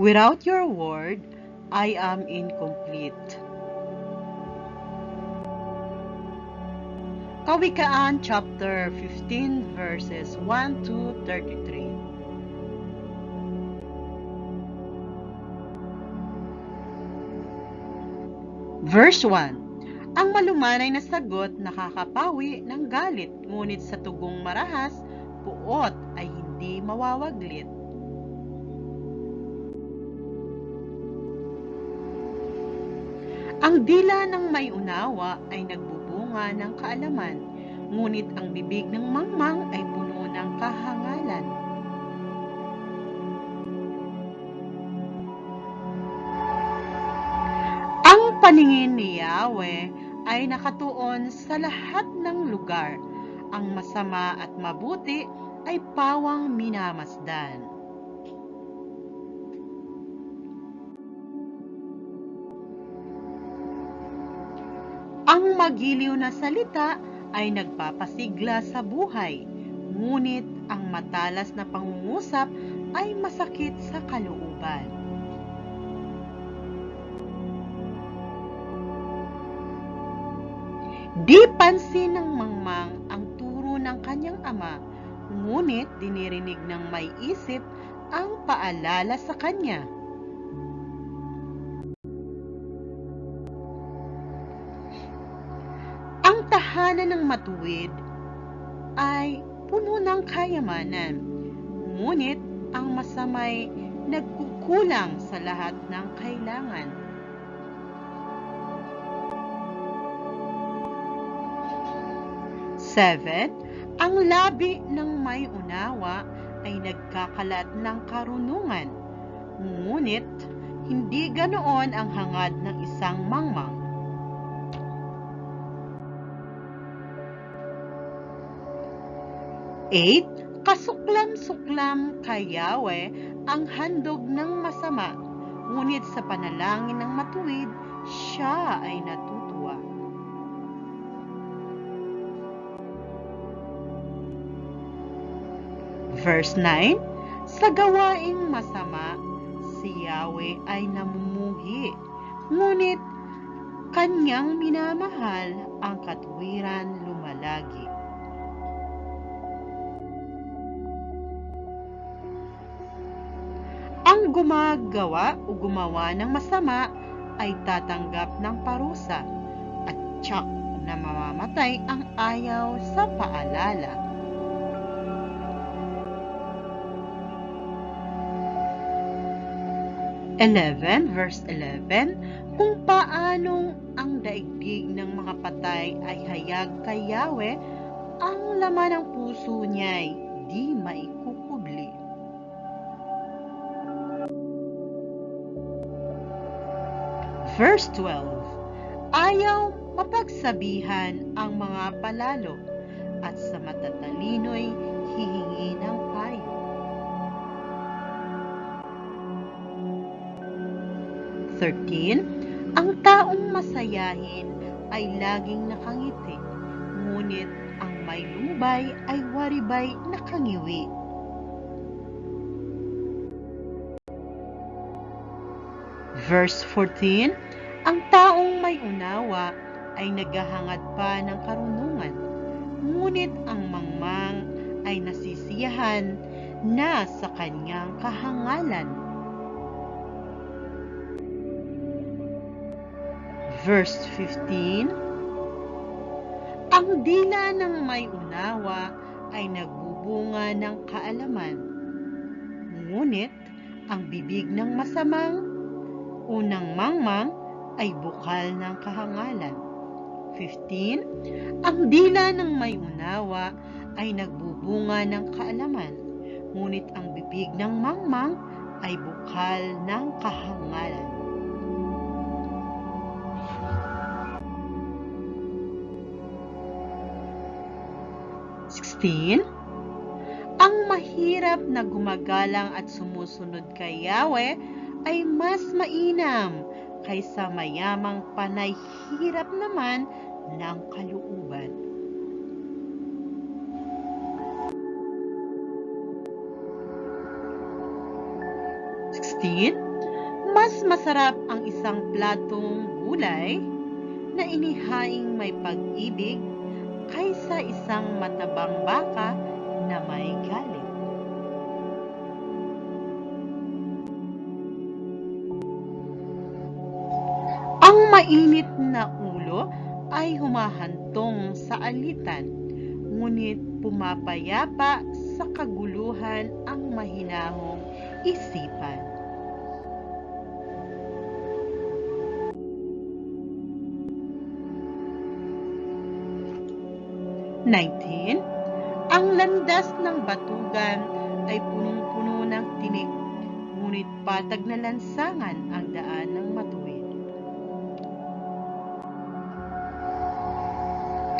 Without your word, I am incomplete. Kawikaan chapter 15 verses 1 to 33. Verse 1. Ang malumanay na sagot nakakapawi ng galit, ngunit sa tugong marahas, puot ay hindi mawawaglit. Ang dila ng may unawa ay nagbubunga ng kaalaman, ngunit ang bibig ng mangmang ay puno ng kahangalan. Ang paningin ni Yahweh ay nakatuon sa lahat ng lugar. Ang masama at mabuti ay pawang minamasdan. Magiliw na salita ay nagpapasigla sa buhay, ngunit ang matalas na pangungusap ay masakit sa kalooban. Di pansin ng mangmang ang turo ng kanyang ama, ngunit dinirinig ng may isip ang paalala sa kanya. Tahanan ng matuwid ay puno ng kayamanan, ngunit ang masamay nagkukulang sa lahat ng kailangan. Seven, ang labi ng may unawa ay nagkakalat ng karunungan, ngunit hindi ganoon ang hangad ng isang mangmang. Eight, kasuklam-suklam kay Yahweh ang handog ng masama, ngunit sa panalangin ng matuwid, siya ay natutuwa. Verse 9, Sa gawaing masama, si Yahweh ay namumuhi, ngunit kanyang minamahal ang katwiran lumalagi. Gumagawa o gumawa ng masama ay tatanggap ng parusa at tsak na mamamatay ang ayaw sa paalala. Eleven, verse 11, kung paanong ang daigdig ng mga patay ay hayag kay Yahweh, ang laman ng puso niya'y di maikukubli. Verse 12, Ayaw mapagsabihan ang mga palalo at sa matatalino'y hihingi ng payo. Thirteen, ang taong masayahin ay laging nakangiti, ngunit ang may lumbay ay waribay nakangiwi. Verse 14, ang taong may unawa ay naghahangad pa ng karunungan, ngunit ang mangmang ay nasisiyahan na sa kanyang kahangalan. Verse 15, ang dila ng may unawa ay nagbubunga ng kaalaman, ngunit ang bibig ng masamang unang mangmang ay bukal ng kahangalan. 15. Ang dila ng may unawa ay nagbubunga ng kaalaman, ngunit ang bibig ng mangmang ay bukal ng kahangalan. Sixteen, ang mahirap na gumagalang at sumusunod kay Yahweh ay mas mainam kaysa mayamang panay hirap naman ng kalooban. Sixteen, Mas masarap ang isang platong gulay na inihaing may pag-ibig kaysa isang matabang baka na may galit. Mainit na ulo ay humahantong sa alitan, ngunit pumapayapa sa kaguluhan ang mahinahong isipan. Nineteen, ang landas ng batugan ay punong-puno ng tinik, ngunit patag na lansangan ang daan ng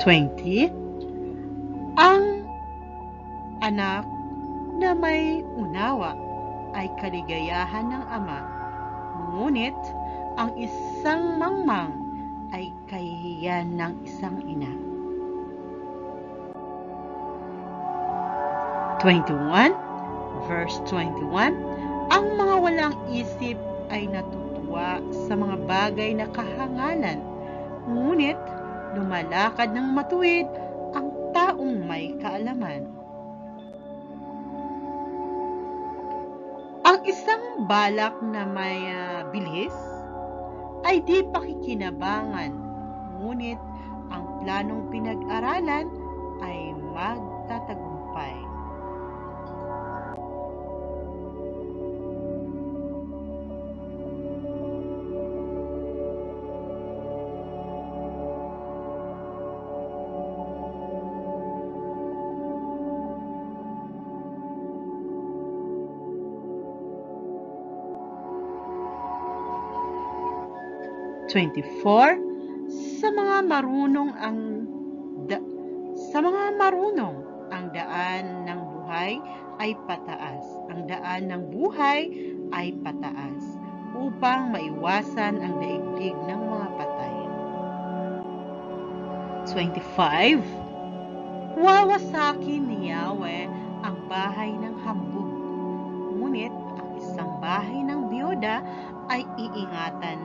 20. Ang anak na may unawa ay kaligayahan ng ama, ngunit ang isang mangmang ay kahihiyan ng isang ina. 21, verse 21, Ang mga walang isip ay natutuwa sa mga bagay na kahangalan, ngunit lumalakad ng matuwid ang taong may kaalaman. Ang isang balak na may uh, bilis ay di pakikinabangan, ngunit ang planong pinag-aralan ay magtatagumpay. Twenty-four, sa mga marunong ang da, sa mga marunong ang daan ng buhay ay pataas. Ang daan ng buhay ay pataas upang maiwasan ang daigdig ng mga patay. 25. Wawasakin ni Yahweh ang bahay ng hambog, ngunit ang isang bahay ng biyoda ay iingatan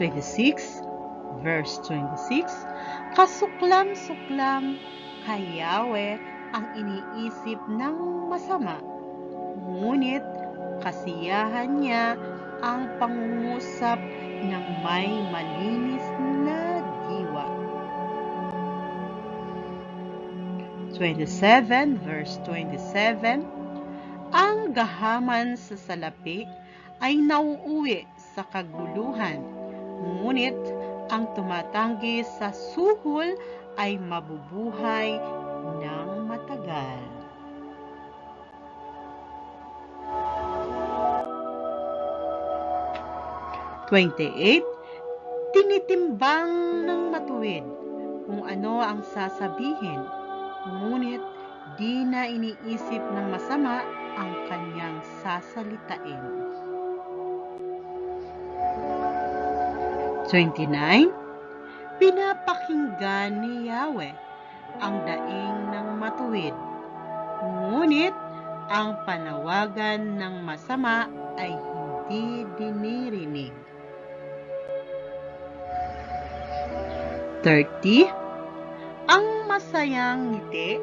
26, verse 26, Kasuklam-suklam kay Yahweh ang iniisip ng masama, ngunit kasiyahan niya ang pangungusap ng may malinis na diwa. 27 verse 27 Ang gahaman sa salapi ay nauuwi sa kaguluhan, ngunit ang tumatanggi sa suhol ay mabubuhay ng matagal. Twenty-eight, tinitimbang ng matuwid kung ano ang sasabihin, ngunit di na iniisip ng masama ang kanyang sasalitain. 29. Pinapakinggan ni Yahweh ang daing ng matuwid, ngunit ang panawagan ng masama ay hindi dinirinig. 30. Ang masayang ngiti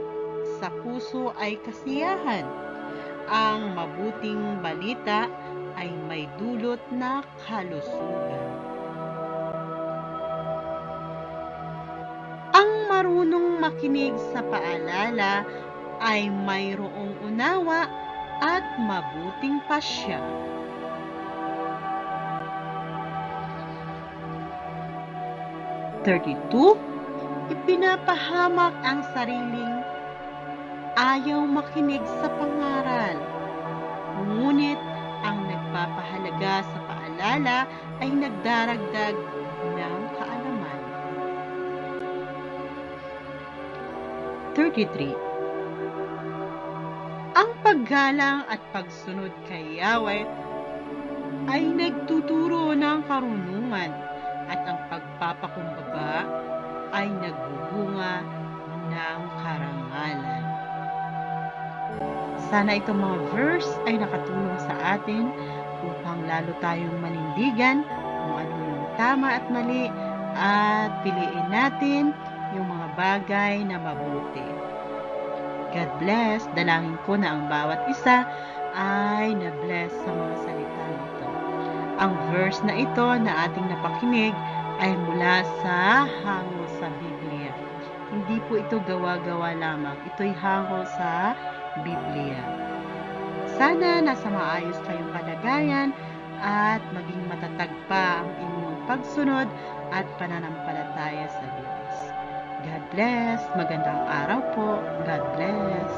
sa puso ay kasiyahan. Ang mabuting balita ay may dulot na kalusugan. Marunong makinig sa paalala ay mayroong unawa at mabuting pasya. Thirty-two, ipinapahamak ang sariling ayaw makinig sa pangaral. Ngunit ang nagpapahalaga sa paalala ay nagdaragdag 33. Ang paggalang at pagsunod kay Yahweh ay nagtuturo ng karunungan at ang pagpapakumbaba ay nagbubunga ng karangalan. Sana itong mga verse ay nakatulong sa atin upang lalo tayong manindigan kung ano yung tama at mali at piliin natin yung mga bagay na mabuti. God bless. Dalangin ko na ang bawat isa ay na-bless sa mga salita nito. Ang verse na ito na ating napakinig ay mula sa hango sa Biblia. Hindi po ito gawa-gawa lamang. Ito'y hango sa Biblia. Sana nasa maayos kayong kalagayan at maging matatag pa ang inyong pagsunod at pananampalataya sa Diyos. God bless. Magandang araw po. God bless.